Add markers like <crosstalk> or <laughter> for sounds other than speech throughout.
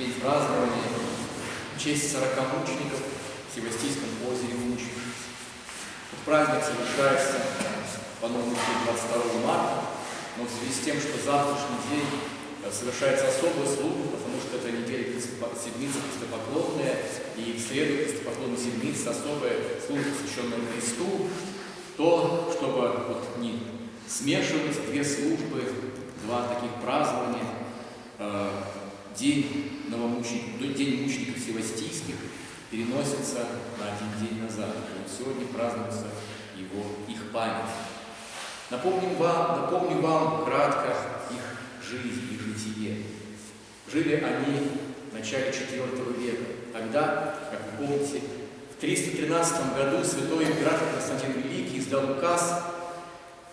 день празднования в честь 40 мучеников в Севастийском озере Мучеников. Этот праздник совершается по новому 22 марта, но в связи с тем, что завтрашний день э, совершается особая служба, потому что это неделя седмица крестопоклонная, и в среду крестопоклонной седмицы особая служба, посвященная Христу, то, чтобы вот не смешивать две службы, два таких празднования, день новомучеников, день мучеников Севастийских переносится на один день назад. И вот сегодня празднуется его, их память. Напомним вам, напомню вам кратко их жизнь, их житие. Жили они в начале IV века. Тогда, как вы помните, в 313 году святой император Константин Великий издал указ,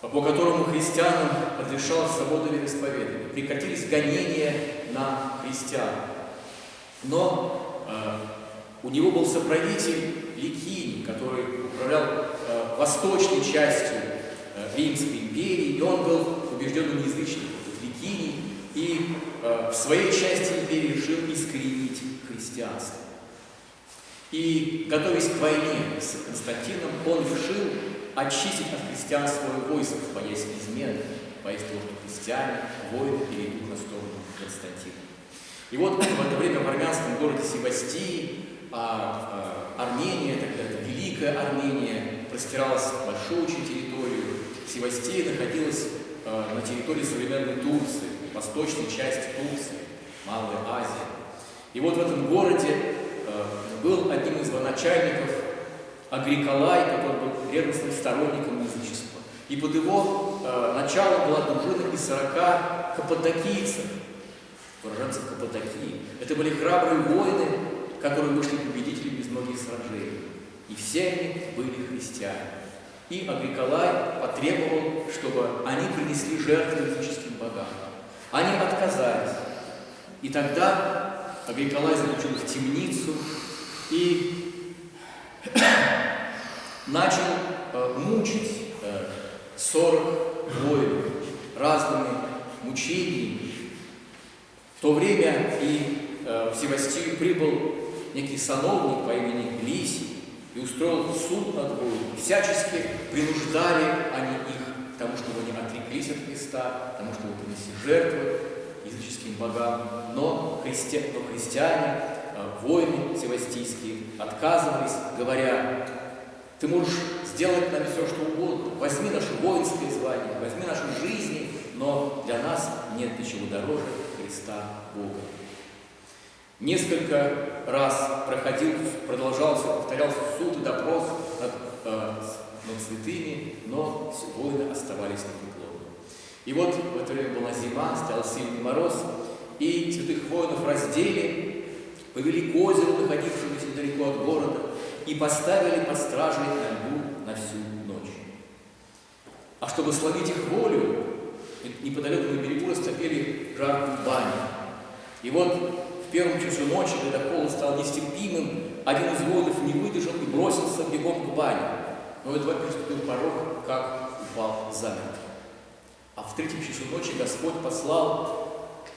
по которому христианам разрешалась свобода вероисповедания. Прекратились гонения на христиан. Но э, у него был соправитель Ликиний, который управлял э, восточной частью э, Римской империи, и он был убежденным язычником, Ликиний, и э, в своей части империи решил искоренить христианство. И, готовясь к войне с Константином, он решил очистить от христиан свое войско, боясь измены, боясь того, что христиане, воины перейдут на сторону Константина. И вот в это время в армянском городе Севастии, а, а, Армения, тогда Великая Армения, простиралась большую очень территорию. Севастия находилась а, на территории современной Турции, восточной части Турции, Малая Азия. И вот в этом городе а, был одним из военачальников Агриколай, который был ревностным сторонником язычества. И под его э, началом была дружина из 40 каппадокийцев, уроженцев Каппадокии. Это были храбрые воины, которые вышли победителями из многих сражений. И все они были христиане. И Агриколай потребовал, чтобы они принесли жертву языческим богам. Они отказались. И тогда Агриколай заключил в темницу и <coughs> начал э, мучить э, 40 воинов разными мучениями. В то время и э, в Севастию прибыл некий сановник по имени Лисий и устроил суд над воинами. Всячески принуждали они их к тому, чтобы они отреклись от Христа, к тому, чтобы принесли жертвы языческим богам. Но, христи... но христиане, э, воины севастийские отказывались, говоря, ты можешь сделать нам все, что угодно. Возьми наше воинское звание, возьми наши жизни, но для нас нет ничего дороже Христа Бога. Несколько раз проходил, продолжался, повторялся суд и допрос над, э, над святыми, но воины оставались непреклонны. И вот в это время была зима, стоял сильный мороз, и святых воинов раздели, повели к озеру, находившемуся недалеко от города, и поставили под стражей на льду на всю ночь. А чтобы словить их волю, неподалеку на берегу растопили жаркую баню. И вот в первом часу ночи, когда холод стал нестерпимым, один из воинов не выдержал и бросился бегом к бане. Но едва переступил порог, как упал замертво. А в третьем часу ночи Господь послал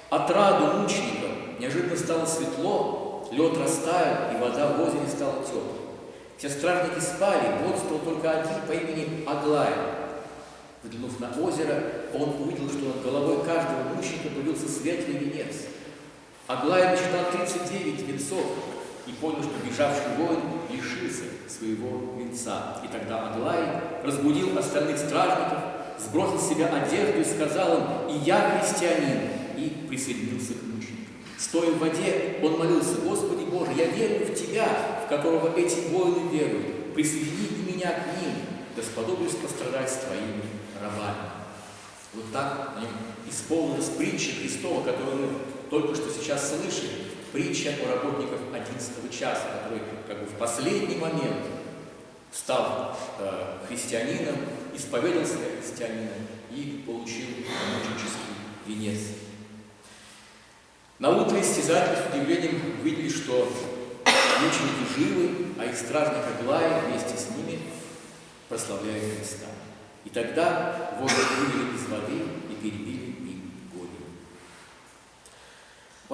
отраду мученикам. Неожиданно стало светло, лед растаял, и вода в озере стала теплой. Все стражники спали, бодрствовал только один по имени Аглая. Взглянув на озеро, он увидел, что над головой каждого мученика появился светлый венец. Аглая насчитал 39 венцов и понял, что бежавший воин лишился своего венца. И тогда Аглай разбудил остальных стражников, сбросил с себя одежду и сказал им, «И я христианин», и присоединился к мученикам. Стоя в воде, он молился, «Господи Боже, я верую в Тебя, в которого эти воины веруют. Присоедини меня к ним, да сподоблюсь пострадать с Твоими рабами». Вот так нем исполнилась притча Христова, которую мы только что сейчас слышали. Притча о работниках 11 часа, который как бы в последний момент стал э, христианином, исповедался христианином и получил мученический венец. На утро истязатели с удивлением увидели, что мученики живы, а их стражник Аглая вместе с ними прославляет Христа. И тогда воины вывели из воды и перебили им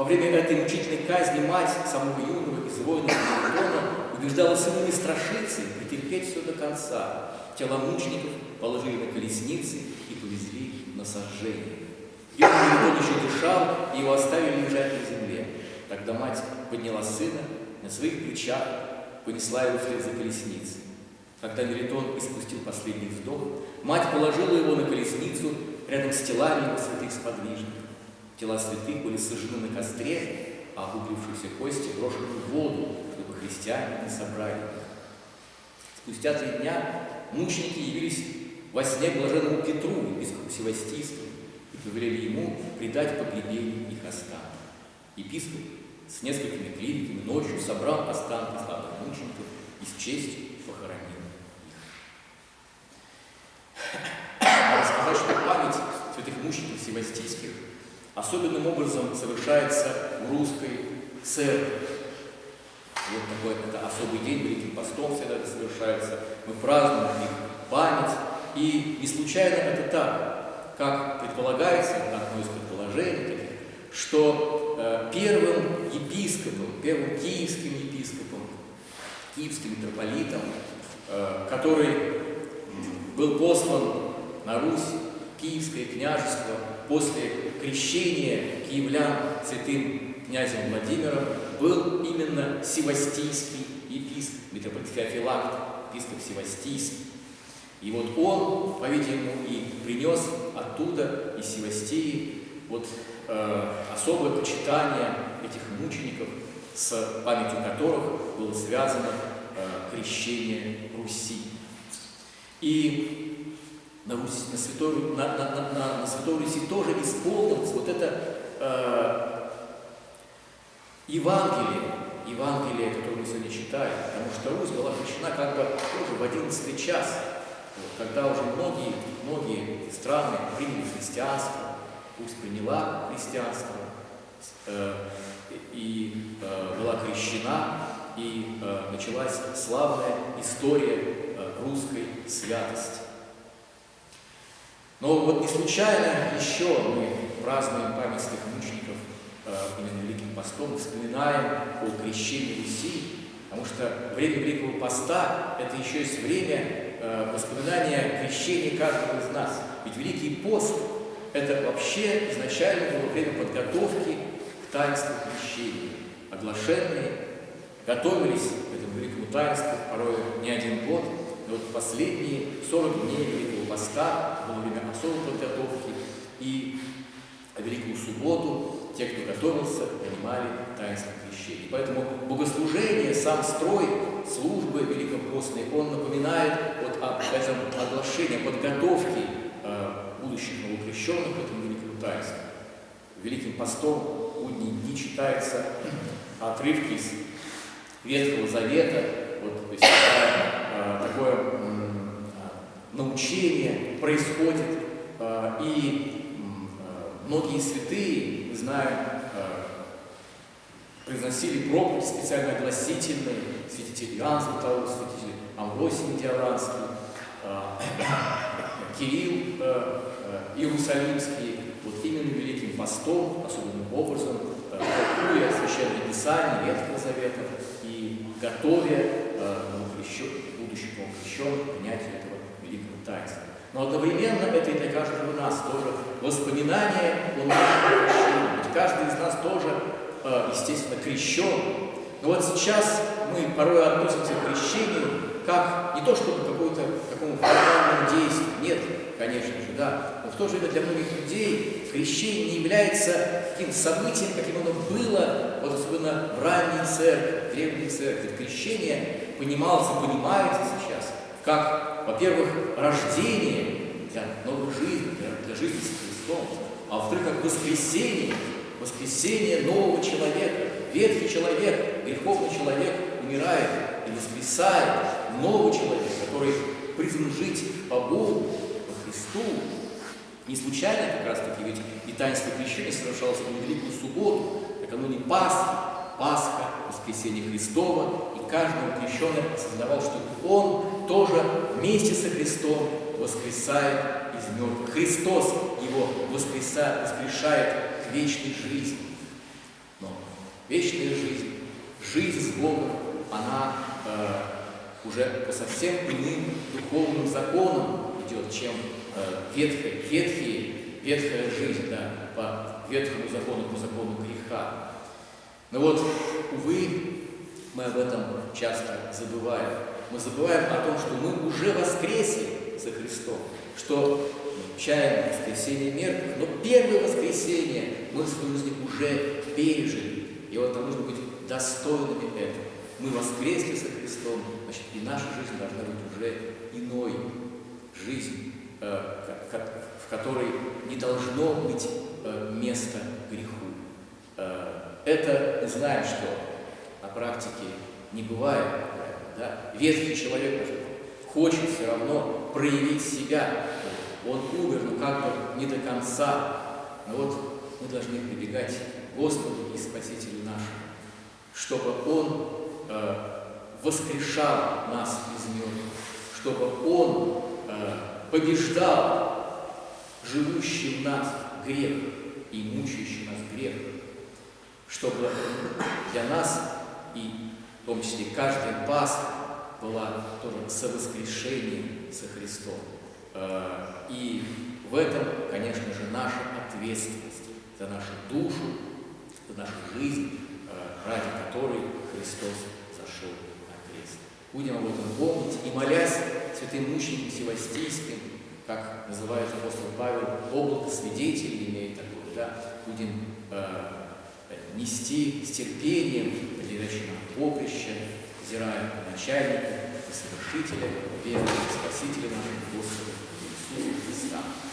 время этой мучительной казни мать самого юного из воинов Мелитона убеждала сына не страшиться и претерпеть все до конца. Тела мучеников положили на колесницы и повезли на сожжение. Юный Мелитон еще дышал, и его оставили лежать на земле. Тогда мать подняла сына на своих плечах, понесла его вслед за колесницей. Когда Мелитон испустил последний вздох, мать положила его на колесницу рядом с телами его святых сподвижников. Тела святых были сожжены на костре, а обуглившиеся кости брошены в воду, чтобы христиане не собрали их. Спустя три дня мученики явились во сне блаженному Петру, епископу Севастийскому, и повелели ему предать погребение их останков. Епископ с несколькими клириками ночью собрал останки славных мучеников и с честью похоронил Рассказать, что память мучеников севастийских особенным образом совершается в русской церкви. Вот такой это особый день, Великим постом всегда это совершается. Мы празднуем их память. И не случайно это так, как предполагается, одно из предположений что э, первым епископом, первым киевским епископом, киевским митрополитом, э, который был послан на Русь, Киевское княжество, после крещения киевлян святым князем Владимиром, был именно Севастийский епископ, митрополит Феофилакт, епископ Севастийский. И вот он, по-видимому, и принес оттуда, из Севастии, вот э, особое почитание этих мучеников, с памятью которых было связано э, крещение Руси. И на, Руси, на, Святой, на, на, на, на Святой Руси тоже исполнилось вот это э, Евангелие, Евангелие, которое мы сегодня читаем, потому что Русь была крещена как бы тоже в одиннадцатый час, вот, когда уже многие, многие страны приняли христианство, Русь приняла христианство э, и э, была крещена, и э, началась славная история русской святости. Но вот не случайно еще мы празднуем память святых мучеников э, именно Великим постом, вспоминаем о крещении Руси, потому что время Великого поста – это еще есть время э, воспоминания крещения каждого из нас. Ведь Великий пост – это вообще изначально было время подготовки к таинству крещения. Оглашенные готовились к этому великому таинству порой не один год – и вот последние 40 дней Великого Поста было время особой подготовки, и Великую Субботу те, кто готовился, понимали таинство крещения. Поэтому богослужение, сам строй службы Великопостной, он напоминает вот об этом оглашении, подготовке э, будущих новокрещенных к этому великому таинству. Великим постом будние дни читаются отрывки из Ветхого Завета, вот, то есть, Э, такое научение происходит, э, и многие святые, зная, произносили проповедь специально огласительные, святитель Иоанн Златоуст, святитель Амвросий Диаранский, <coughs> Кирилл Иерусалимский, вот именно Великим постом, особенным образом, толкуя Священное Писание Ветхого Завета и готовя будущих новокрещенных принятию этого таинства. Но одновременно это и для каждого из нас тоже воспоминание о нашем крещении. Ведь каждый из нас тоже, э, естественно, крещен. Но вот сейчас мы порой относимся к крещению как не то чтобы какому-то такому формальному действию, нет, конечно же, да, но в то же время для многих людей крещение не является таким событием, каким оно было, вот особенно в ранней церкви, в древней церкви. Крещение понималось и понимается сейчас, как, во-первых, рождение для новой жизни, для, для жизни с Христом, а во-вторых, как воскресение, воскресение нового человека. Ветхий человек, греховный человек умирает и воскресает новый человек, который призван жить по Богу, по Христу. Не случайно как раз таки, ведь и таинство крещения совершалось в Великую Субботу, накануне Пасхи, Пасха, воскресение Христова, и каждый крещенный осознавал, что вместе со Христом воскресает из мертвых. Христос его воскресает, воскрешает к вечной жизни. Но вечная жизнь, жизнь с Богом, она э, уже по совсем иным духовным законам идет, чем э, ветхая, ветхие, ветхая жизнь, да, по ветхому закону, по закону греха. Но вот, увы, мы об этом часто забываем. Мы забываем о том, что мы уже воскресли за Христом, что чаем воскресенье мертвых, но первое воскресенье мы своей жизни уже пережили. И вот нам нужно быть достойными этого. Мы воскресли со Христом, значит, и наша жизнь должна быть уже иной. Жизнь, э, в которой не должно быть э, места греху. Э, это мы знаем, что на практике не бывает. Да? Ветхий человек хочет все равно проявить себя. Он умер, но как бы не до конца. Но вот мы должны прибегать к Господу и Спасителю нашему, чтобы Он э, воскрешал нас из мертвых, чтобы Он э, побеждал живущий в нас грех и мучающий нас грех, чтобы для нас и в том числе каждая Пасха была тоже совоскрешением со Христом. Э, и в этом, конечно же, наша ответственность за нашу душу, за нашу жизнь, э, ради которой Христос зашел на крест. Будем об этом помнить и молясь святым мученикам Севастийским, как называет апостол Павел, облако свидетелей имеет такое, да, будем э, нести с терпением, передачи нам поприще, взирая на начальника, и совершителя, веры, спасителя нашего Господа Иисуса Христа.